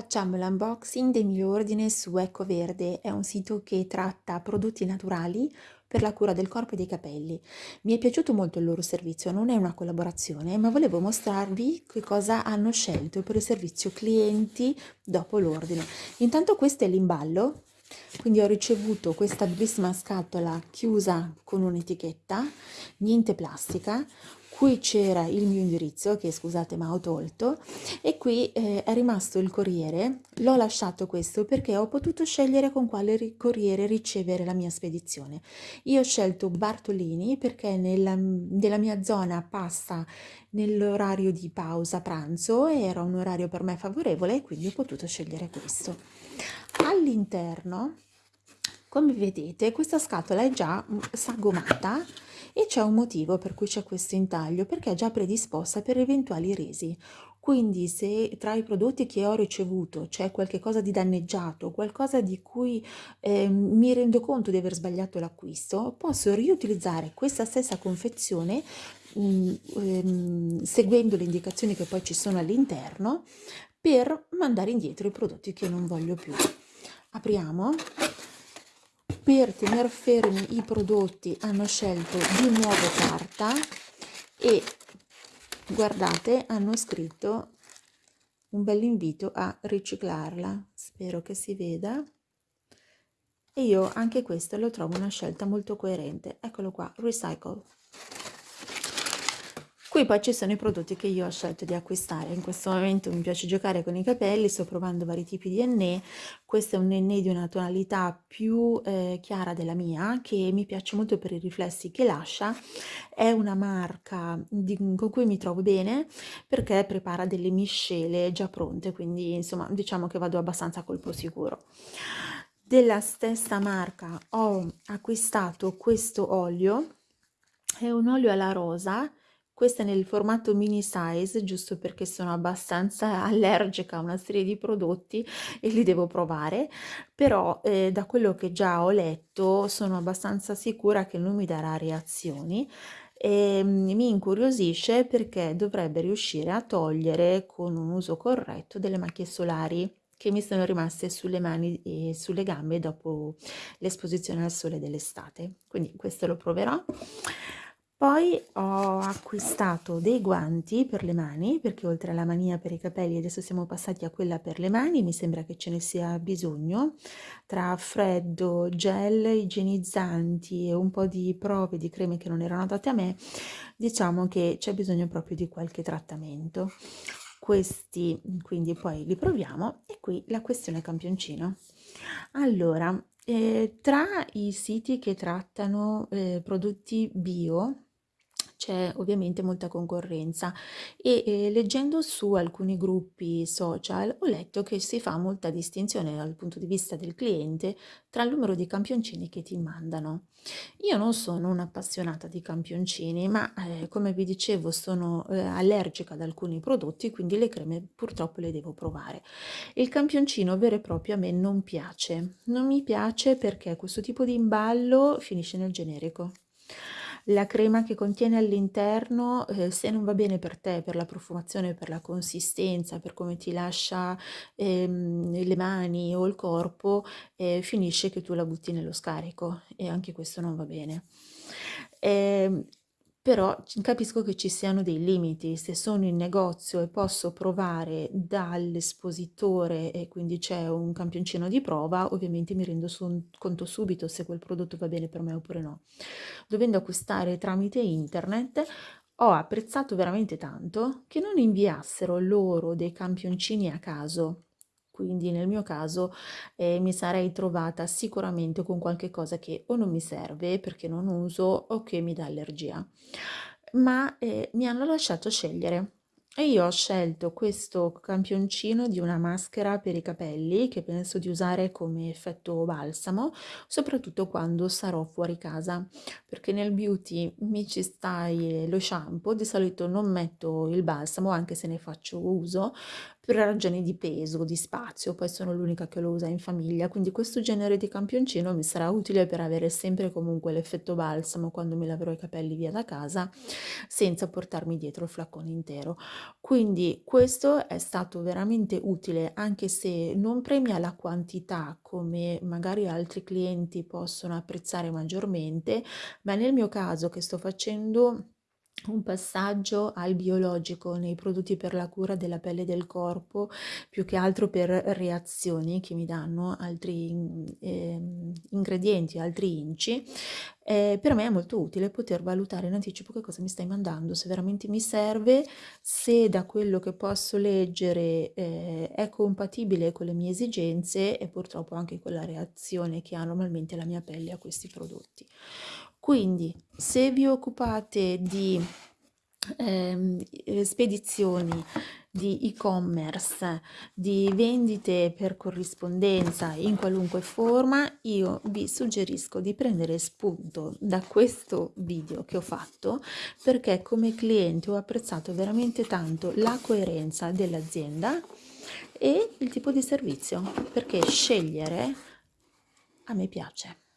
Facciamo l'unboxing del mio ordine su Ecco Verde, è un sito che tratta prodotti naturali per la cura del corpo e dei capelli. Mi è piaciuto molto il loro servizio, non è una collaborazione, ma volevo mostrarvi che cosa hanno scelto per il servizio clienti dopo l'ordine. Intanto questo è l'imballo, quindi ho ricevuto questa bellissima scatola chiusa con un'etichetta, niente plastica, qui c'era il mio indirizzo che scusate ma ho tolto. E qui eh, è rimasto il corriere. L'ho lasciato questo perché ho potuto scegliere con quale corriere ricevere la mia spedizione. Io ho scelto Bartolini perché nella, nella mia zona passa nell'orario di pausa pranzo era un orario per me favorevole quindi ho potuto scegliere questo. All'interno come vedete questa scatola è già sagomata e c'è un motivo per cui c'è questo intaglio perché è già predisposta per eventuali resi. Quindi se tra i prodotti che ho ricevuto c'è qualche cosa di danneggiato qualcosa di cui eh, mi rendo conto di aver sbagliato l'acquisto posso riutilizzare questa stessa confezione mh, mm, ehm, seguendo le indicazioni che poi ci sono all'interno per mandare indietro i prodotti che non voglio più apriamo. Per tenere fermi i prodotti hanno scelto di nuovo carta e guardate hanno scritto un bel invito a riciclarla. Spero che si veda. E io anche questo lo trovo una scelta molto coerente. Eccolo qua recycle Qui poi ci sono i prodotti che io ho scelto di acquistare. In questo momento mi piace giocare con i capelli, sto provando vari tipi di enne. Questo è un enne di una tonalità più eh, chiara della mia, che mi piace molto per i riflessi che lascia. È una marca di, con cui mi trovo bene perché prepara delle miscele già pronte, quindi insomma diciamo che vado abbastanza a colpo sicuro della stessa marca ho acquistato questo olio è un olio alla rosa questa nel formato mini size, giusto perché sono abbastanza allergica a una serie di prodotti e li devo provare, però eh, da quello che già ho letto sono abbastanza sicura che non mi darà reazioni. E mm, mi incuriosisce perché dovrebbe riuscire a togliere con un uso corretto delle macchie solari che mi sono rimaste sulle mani e sulle gambe dopo l'esposizione al sole dell'estate. Quindi questo lo proverò poi ho acquistato dei guanti per le mani, perché oltre alla mania per i capelli adesso siamo passati a quella per le mani, mi sembra che ce ne sia bisogno, tra freddo, gel, igienizzanti e un po' di prove di creme che non erano date a me, diciamo che c'è bisogno proprio di qualche trattamento. Questi quindi poi li proviamo e qui la questione campioncino. Allora, eh, tra i siti che trattano eh, prodotti bio, c'è ovviamente molta concorrenza e eh, leggendo su alcuni gruppi social ho letto che si fa molta distinzione dal punto di vista del cliente tra il numero di campioncini che ti mandano. Io non sono un'appassionata di campioncini ma eh, come vi dicevo sono eh, allergica ad alcuni prodotti quindi le creme purtroppo le devo provare. Il campioncino vero e proprio a me non piace, non mi piace perché questo tipo di imballo finisce nel generico la crema che contiene all'interno eh, se non va bene per te per la profumazione per la consistenza per come ti lascia ehm, le mani o il corpo eh, finisce che tu la butti nello scarico e anche questo non va bene. Eh, però capisco che ci siano dei limiti, se sono in negozio e posso provare dall'espositore e quindi c'è un campioncino di prova, ovviamente mi rendo su conto subito se quel prodotto va bene per me oppure no. Dovendo acquistare tramite internet ho apprezzato veramente tanto che non inviassero loro dei campioncini a caso quindi nel mio caso eh, mi sarei trovata sicuramente con qualche cosa che o non mi serve perché non uso o che mi dà allergia. Ma eh, mi hanno lasciato scegliere. E io ho scelto questo campioncino di una maschera per i capelli che penso di usare come effetto balsamo soprattutto quando sarò fuori casa. Perché nel beauty mi ci stai lo shampoo di solito non metto il balsamo anche se ne faccio uso per ragioni di peso, di spazio, poi sono l'unica che lo usa in famiglia, quindi questo genere di campioncino mi sarà utile per avere sempre comunque l'effetto balsamo quando mi laverò i capelli via da casa senza portarmi dietro il flacone intero. Quindi questo è stato veramente utile anche se non premia la quantità come magari altri clienti possono apprezzare maggiormente, ma nel mio caso che sto facendo un passaggio al biologico nei prodotti per la cura della pelle e del corpo, più che altro per reazioni che mi danno altri eh, ingredienti, altri inci, eh, per me è molto utile poter valutare in anticipo che cosa mi stai mandando, se veramente mi serve, se da quello che posso leggere eh, è compatibile con le mie esigenze e purtroppo anche con la reazione che ha normalmente la mia pelle a questi prodotti. Quindi se vi occupate di eh, spedizioni, di e-commerce, di vendite per corrispondenza in qualunque forma, io vi suggerisco di prendere spunto da questo video che ho fatto perché come cliente ho apprezzato veramente tanto la coerenza dell'azienda e il tipo di servizio perché scegliere a me piace.